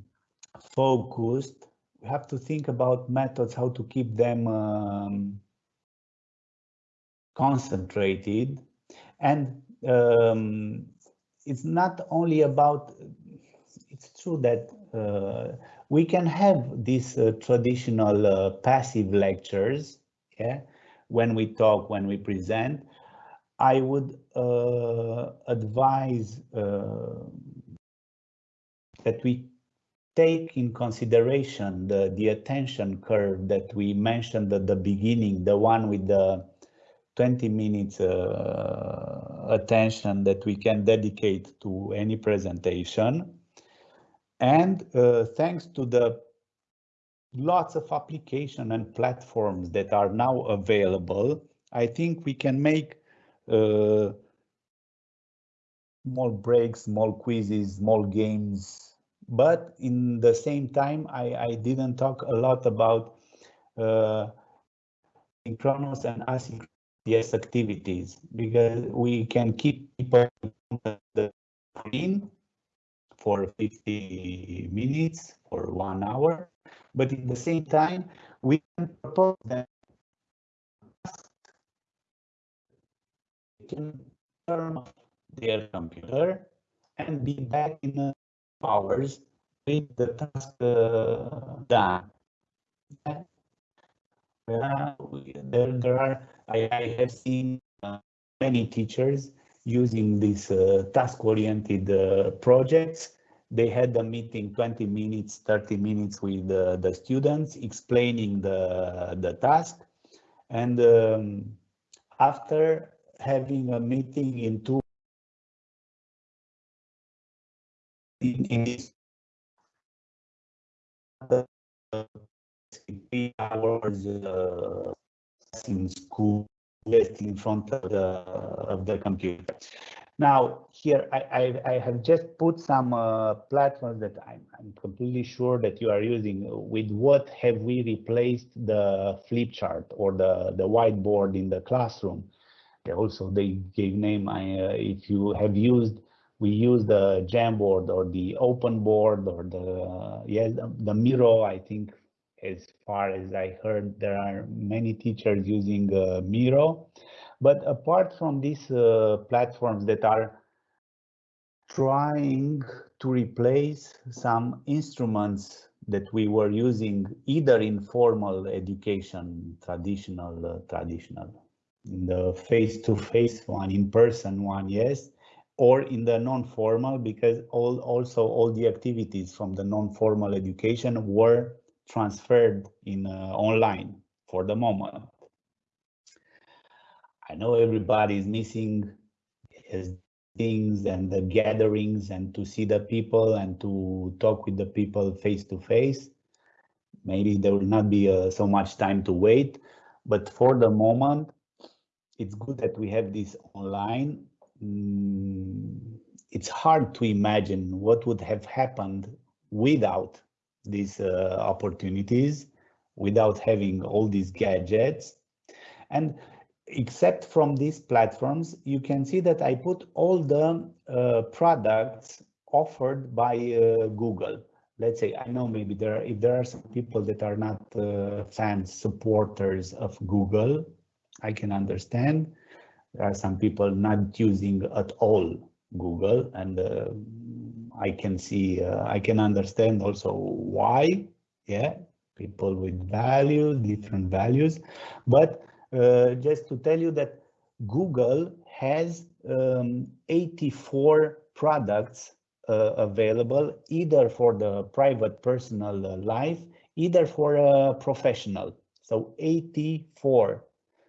focused we have to think about methods how to keep them um, concentrated. And um, it's not only about it's true that uh, we can have these uh, traditional uh, passive lectures yeah when we talk when we present i would uh, advise uh, that we take in consideration the, the attention curve that we mentioned at the beginning, the one with the 20 minutes uh, attention that we can dedicate to any presentation. And uh, thanks to the lots of application and platforms that are now available, I think we can make uh, small breaks, small quizzes, small games, but in the same time, I, I didn't talk a lot about uh, synchronous and asynchronous activities because we can keep people the screen for 50 minutes or one hour, but in the same time, we can propose them can turn off their computer and be back in hours with the task uh, done. Uh, there, there are, I, I have seen uh, many teachers using these uh, task-oriented uh, projects. They had a meeting 20 minutes, 30 minutes with the students explaining the, the task. And um, after having a meeting in two in, in uh, three hours uh, in school just in front of the of the computer. Now here I, I, I have just put some uh, platforms that I'm, I'm completely sure that you are using. With what have we replaced the flip chart or the the whiteboard in the classroom? Also, they gave name. I, uh, if you have used we use the Jamboard or the open board or the uh, yes the, the Miro. I think as far as I heard, there are many teachers using uh, Miro. But apart from these uh, platforms that are trying to replace some instruments that we were using either in formal education, traditional, uh, traditional, in the face-to-face -face one, in person one, yes, or in the non-formal because all also all the activities from the non-formal education were transferred in uh, online for the moment. I know everybody is missing his things and the gatherings and to see the people and to talk with the people face to face. Maybe there will not be uh, so much time to wait, but for the moment, it's good that we have this online Mm, it's hard to imagine what would have happened without these uh, opportunities, without having all these gadgets. And except from these platforms, you can see that I put all the uh, products offered by uh, Google. Let's say, I know maybe there are, if there are some people that are not uh, fans, supporters of Google, I can understand. There are some people not using at all Google and uh, I can see, uh, I can understand also why, yeah, people with values, different values, but uh, just to tell you that Google has um, 84 products uh, available either for the private personal uh, life, either for a professional. So 84.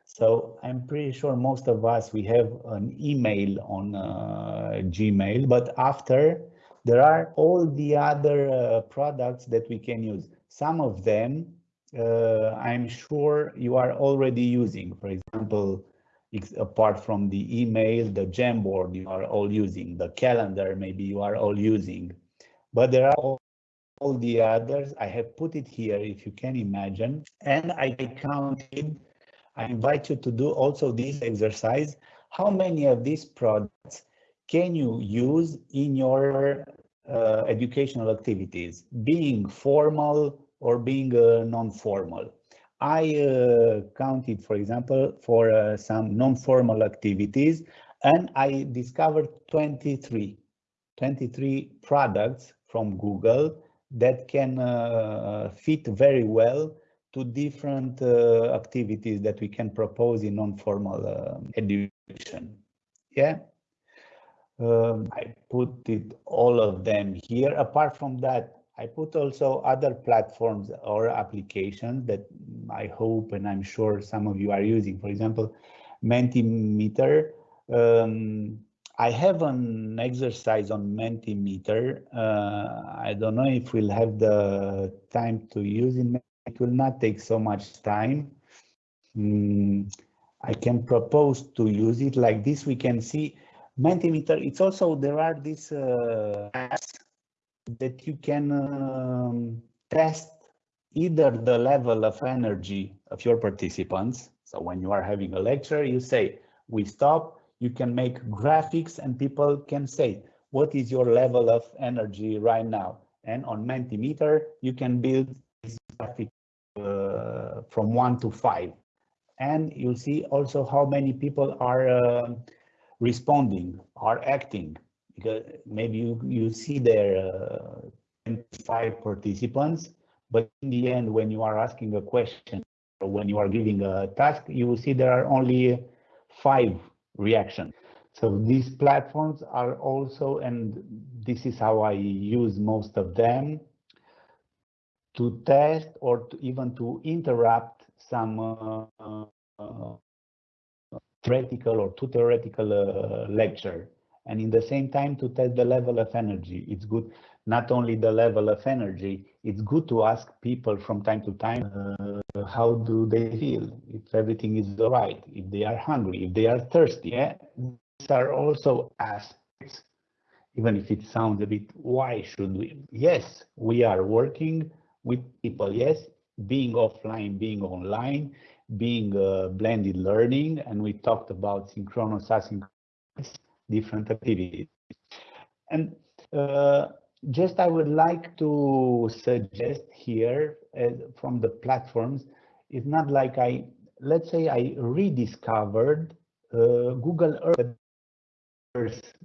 So I'm pretty sure most of us, we have an email on uh, Gmail, but after there are all the other uh, products that we can use. Some of them uh, I'm sure you are already using. For example, apart from the email, the Jamboard you are all using, the calendar maybe you are all using, but there are all, all the others. I have put it here if you can imagine, and I counted. I invite you to do also this exercise. How many of these products can you use in your uh, educational activities, being formal, or being uh, non-formal. I uh, counted, for example, for uh, some non-formal activities, and I discovered 23, 23 products from Google that can uh, fit very well to different uh, activities that we can propose in non-formal uh, education. Yeah, um, I put it all of them here. Apart from that, I put also other platforms or applications that I hope and I'm sure some of you are using. For example, Mentimeter. Um, I have an exercise on Mentimeter. Uh, I don't know if we'll have the time to use it. It will not take so much time. Mm, I can propose to use it like this. We can see Mentimeter. It's also, there are these uh, apps that you can um, test either the level of energy of your participants. So when you are having a lecture, you say, we stop, you can make graphics and people can say, what is your level of energy right now? And on Mentimeter, you can build this graphic uh, from one to five. And you'll see also how many people are uh, responding, are acting because maybe you, you see there uh, 25 participants, but in the end, when you are asking a question or when you are giving a task, you will see there are only five reactions. So these platforms are also, and this is how I use most of them, to test or to even to interrupt some uh, uh, theoretical or too theoretical uh, lecture and in the same time to test the level of energy. It's good, not only the level of energy, it's good to ask people from time to time, uh, how do they feel, if everything is all right, if they are hungry, if they are thirsty. Yeah? These are also aspects, even if it sounds a bit, why should we? Yes, we are working with people, yes, being offline, being online, being uh, blended learning, and we talked about synchronous, asynchronous, different activities. And uh, just I would like to suggest here uh, from the platforms, it's not like I, let's say I rediscovered uh, Google Earth,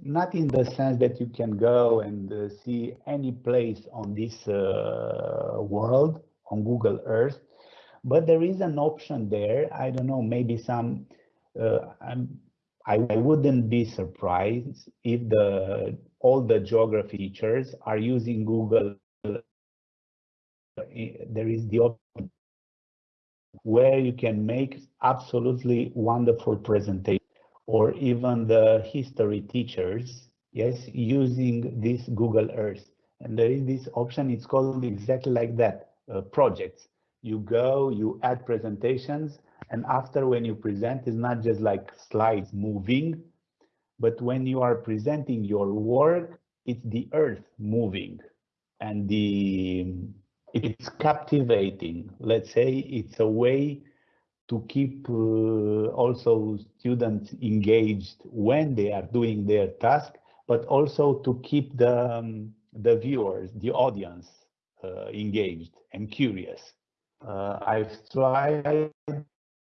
not in the sense that you can go and uh, see any place on this uh, world on Google Earth, but there is an option there. I don't know, maybe some, uh, I, I wouldn't be surprised if the all the geography teachers are using Google. There is the option where you can make absolutely wonderful presentation or even the history teachers, yes, using this Google Earth. And there is this option, it's called exactly like that, uh, projects. You go, you add presentations, and after when you present, it's not just like slides moving, but when you are presenting your work, it's the earth moving and the it's captivating. Let's say it's a way to keep uh, also students engaged when they are doing their task, but also to keep the, um, the viewers, the audience uh, engaged and curious. Uh, I've tried,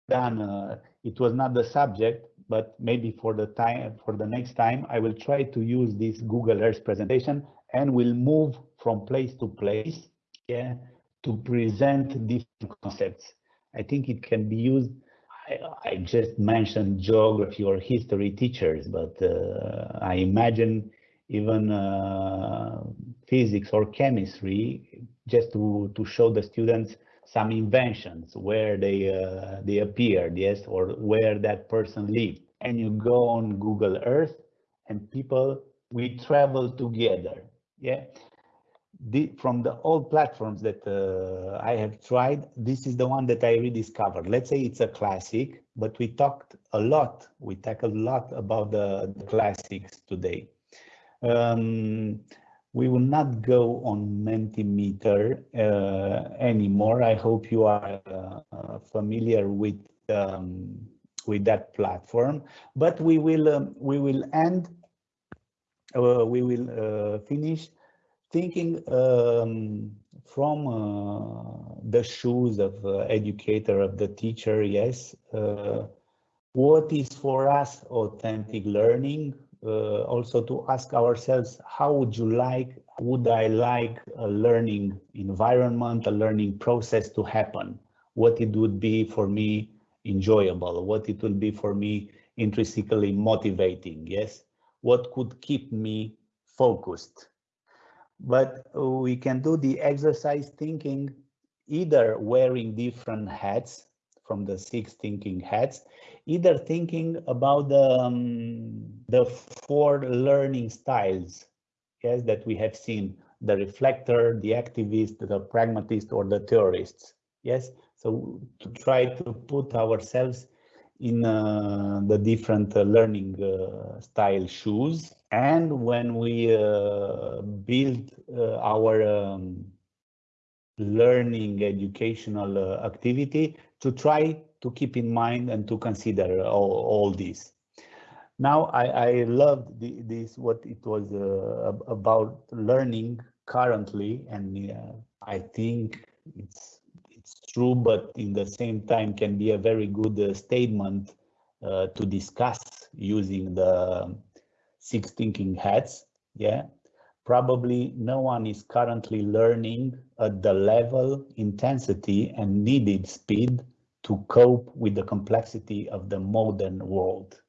done, uh, it was not the subject, but maybe for the time, for the next time, I will try to use this Google Earth presentation and will move from place to place yeah, to present different concepts. I think it can be used. I, I just mentioned geography or history teachers, but uh, I imagine even uh, physics or chemistry just to, to show the students some inventions where they uh, they appeared yes or where that person lived and you go on google earth and people we travel together yeah the, from the old platforms that uh, I have tried, this is the one that I rediscovered. Let's say it's a classic, but we talked a lot, we tackled a lot about the, the classics today. Um, we will not go on Mentimeter uh, anymore. I hope you are uh, familiar with um, with that platform, but we will um, we will end. Uh, we will uh, finish thinking um, from uh, the shoes of uh, educator of the teacher yes what is for us authentic learning uh, also to ask ourselves how would you like would i like a learning environment a learning process to happen? What it would be for me enjoyable? What it would be for me intrinsically motivating? Yes? What could keep me focused? But we can do the exercise thinking either wearing different hats from the six thinking hats, either thinking about the, um, the four learning styles yes, that we have seen, the reflector, the activist, the pragmatist, or the theorists. Yes, so to try to put ourselves in uh, the different uh, learning uh, style shoes. And when we uh, build uh, our um, learning educational uh, activity, to try to keep in mind and to consider all, all this. Now, I, I loved the, this, what it was about learning currently, and I think it's it's true, but in the same time can be a very good uh, statement uh, to discuss using the six thinking hats. Yeah, probably no one is currently learning at the level, intensity, and needed speed to cope with the complexity of the modern world.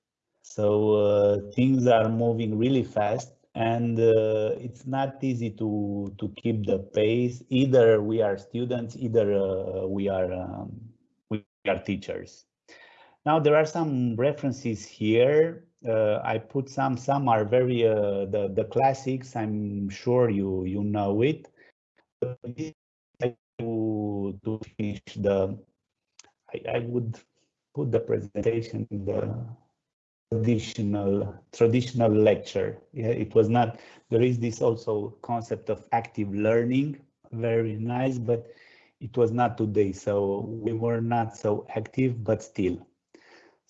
So uh, things are moving really fast and uh, it's not easy to to keep the pace either we are students either uh, we are um, we are teachers now there are some references here. Uh, i put some some are very uh, the the classics. I'm sure you you know it. To to finish the I, I would put the presentation in the traditional traditional lecture. Yeah it was not there is this also concept of active learning. Very nice but it was not today so we were not so active but still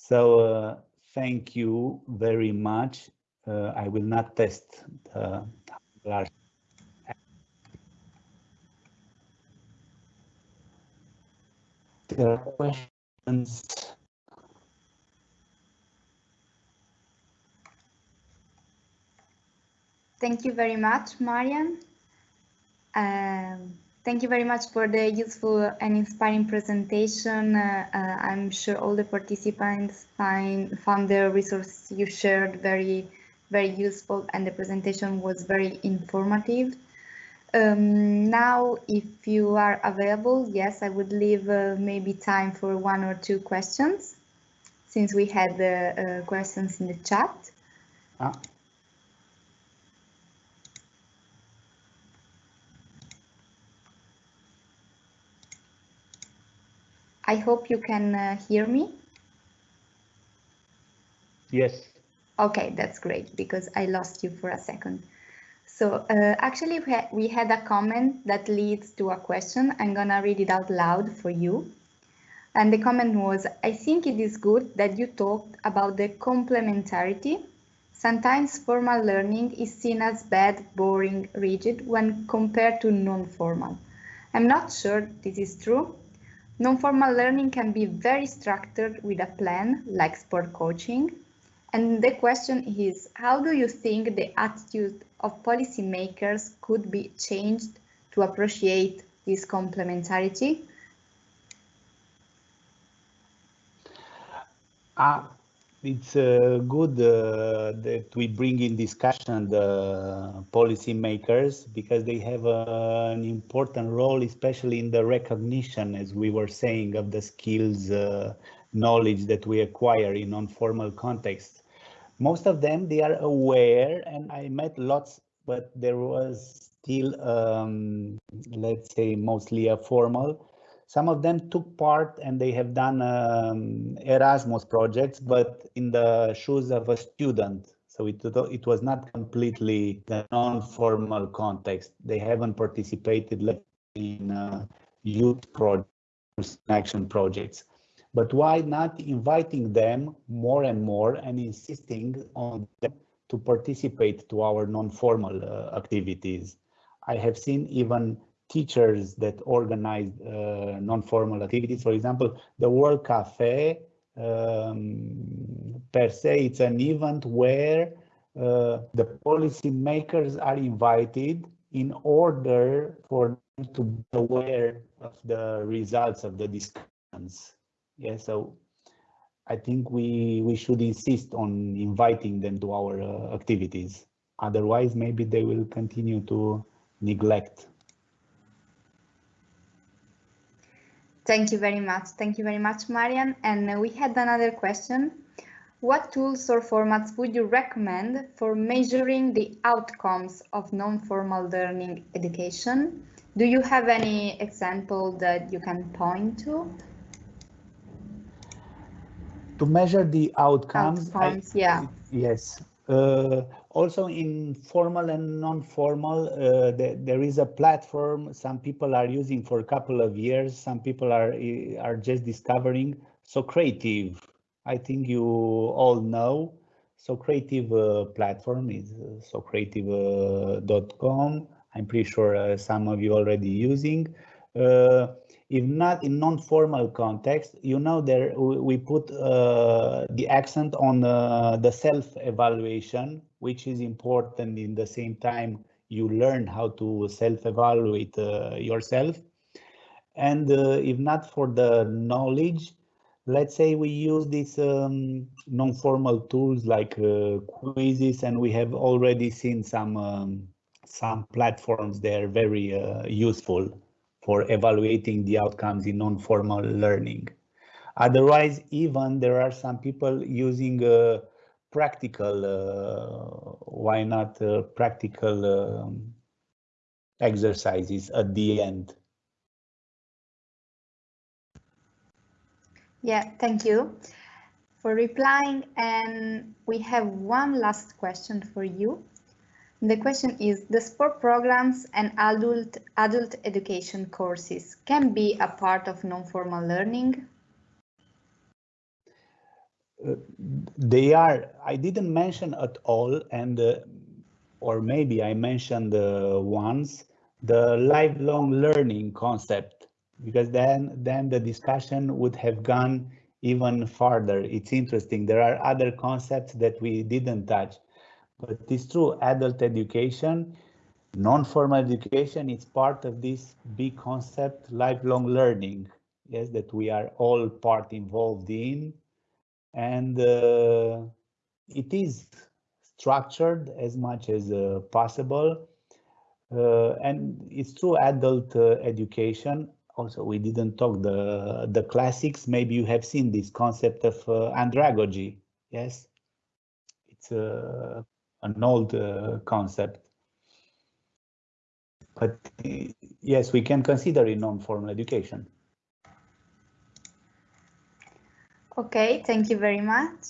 so uh, thank you very much uh, i will not test the large there are questions Thank you very much, Marian. Um, thank you very much for the useful and inspiring presentation. Uh, uh, I'm sure all the participants find, found the resources you shared very, very useful and the presentation was very informative. Um, now, if you are available, yes, I would leave uh, maybe time for one or two questions since we had the uh, questions in the chat. Ah. I hope you can uh, hear me. Yes. Okay, that's great because I lost you for a second. So uh, actually we, ha we had a comment that leads to a question. I'm gonna read it out loud for you. And the comment was, I think it is good that you talked about the complementarity. Sometimes formal learning is seen as bad, boring, rigid when compared to non-formal. I'm not sure this is true. Non-formal learning can be very structured with a plan, like sport coaching. And the question is, how do you think the attitude of policymakers could be changed to appreciate this complementarity? Uh, it's uh, good uh, that we bring in discussion the policymakers because they have uh, an important role, especially in the recognition, as we were saying, of the skills, uh, knowledge that we acquire in non-formal context. Most of them, they are aware, and I met lots, but there was still, um, let's say, mostly a formal some of them took part and they have done um, Erasmus projects, but in the shoes of a student. So it, it was not completely the non-formal context. They haven't participated in uh, youth projects, action projects. But why not inviting them more and more and insisting on them to participate to our non-formal uh, activities? I have seen even teachers that organize uh, non-formal activities. For example, the World Cafe um, per se, it's an event where uh, the policymakers are invited in order for them to be aware of the results of the discussions. Yeah, so I think we we should insist on inviting them to our uh, activities. Otherwise, maybe they will continue to neglect Thank you very much. Thank you very much, Marian. And we had another question. What tools or formats would you recommend for measuring the outcomes of non-formal learning education? Do you have any example that you can point to? To measure the outcomes, outcomes I, yeah. Yes. Uh, also in formal and non-formal, uh, the, there is a platform some people are using for a couple of years. Some people are are just discovering. Socrative, I think you all know. Socrative uh, platform is uh, socrative.com. I'm pretty sure uh, some of you already using. Uh, if not in non-formal context, you know, there we put uh, the accent on uh, the self-evaluation, which is important in the same time you learn how to self-evaluate uh, yourself. And uh, if not for the knowledge, let's say we use these um, non-formal tools like uh, quizzes, and we have already seen some um, some platforms there very uh, useful for evaluating the outcomes in non-formal learning. Otherwise, even there are some people using uh, practical, uh, why not uh, practical um, exercises at the end. Yeah, thank you for replying. And we have one last question for you. The question is, the sport programs and adult, adult education courses can be a part of non-formal learning? Uh, they are, I didn't mention at all, and uh, or maybe I mentioned uh, once, the lifelong learning concept, because then, then the discussion would have gone even farther. It's interesting. There are other concepts that we didn't touch but it's true, adult education, non-formal education is part of this big concept, lifelong learning, yes, that we are all part involved in. And uh, it is structured as much as uh, possible. Uh, and it's true adult uh, education. Also, we didn't talk the, the classics. Maybe you have seen this concept of uh, andragogy. Yes, it's a uh, an old uh, concept. But yes, we can consider it non-formal education. Okay, thank you very much.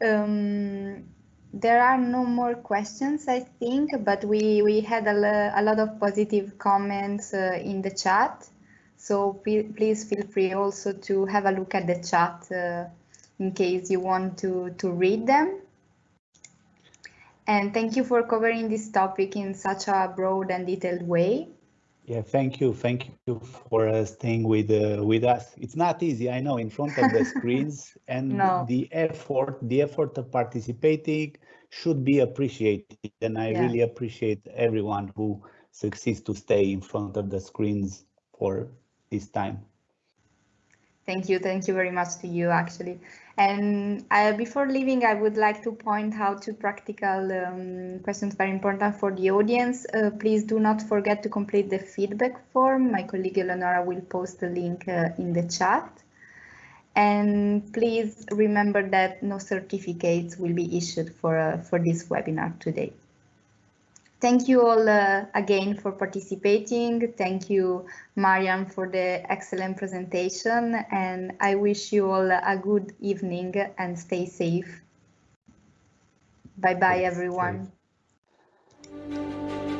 Um, there are no more questions, I think, but we, we had a, a lot of positive comments uh, in the chat. So please feel free also to have a look at the chat uh, in case you want to, to read them. And thank you for covering this topic in such a broad and detailed way. Yeah, thank you. Thank you for uh, staying with uh, with us. It's not easy, I know, in front of the screens [laughs] and no. the effort, the effort of participating should be appreciated. And I yeah. really appreciate everyone who succeeds to stay in front of the screens for this time. Thank you. Thank you very much to you, actually. And uh, before leaving, I would like to point out two practical um, questions very important for the audience. Uh, please do not forget to complete the feedback form. My colleague Eleonora will post the link uh, in the chat. And please remember that no certificates will be issued for, uh, for this webinar today. Thank you all uh, again for participating. Thank you, Marian, for the excellent presentation. And I wish you all a good evening and stay safe. Bye-bye, everyone. Thanks.